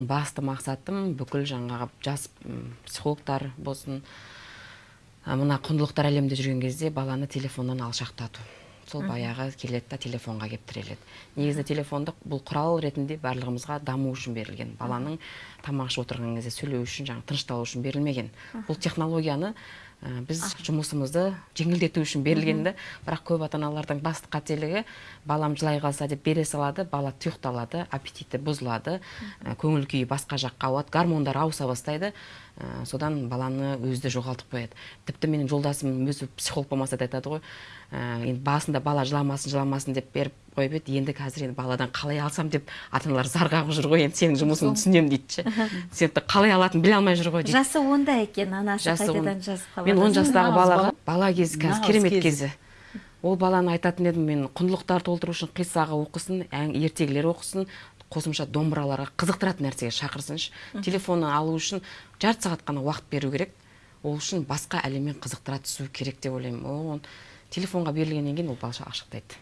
басты мақсатым бүкіл жаңағы жас психологтар болсын. Мына құндылықтар әлемінде жүрген кезде баланы телефоннан алшақтату. Сол баяғы келеді да телефонға келіп тіреледі негізі телефондық бұл құрал ретінде барлығымызға даму үшін берілген. Баланың тамақ ішіп отырған кезде сөйлеу үшін жаңағы тынышталу үшін берілмеген. Бұл технологияны біз жұмысымызды жеңілдету үшін берілген да бірақ көп ата аналардың басты қателігі балам жылай қалса деп бере салады бала тұйықталады аппетиті бұзылады көңіл күйі басқа жаққа ауады гормондар ауыса бастайды. Содан баланы өзі де жоғалтып қояды. Тіпті менің жолдасым өзі психолог болмаса да айтады ғой енді басында бала жыламасын жыламасын деп беріп қойып еді енді қазір енді баладан қалай алсам деп ата аналар зар қағып жүр ғой енді сенің жұмысыңды түсінемін дейді ше. Сен қалай алатынын біле алмай жүр ғой дейді. Жасы онда екен анасы қайтадан жазып қалады. мен он жастағы балаға бала. кезі қазір керемет кезі. Ол баланы айтатын едім мен құндылықтар толтыру үшін қиссаға оқысын ертегілер оқысын қосымша домбыраларға қызықтыратын нәрсеге шақырсыншы. Телефонын алу үшін жарты сағат қана уақыт беру керек. Ол үшін басқа әлеммен қызықтыра түсу керек деп ойлаймын. Телефонға берілгеннен кейін ол бала ашықтайды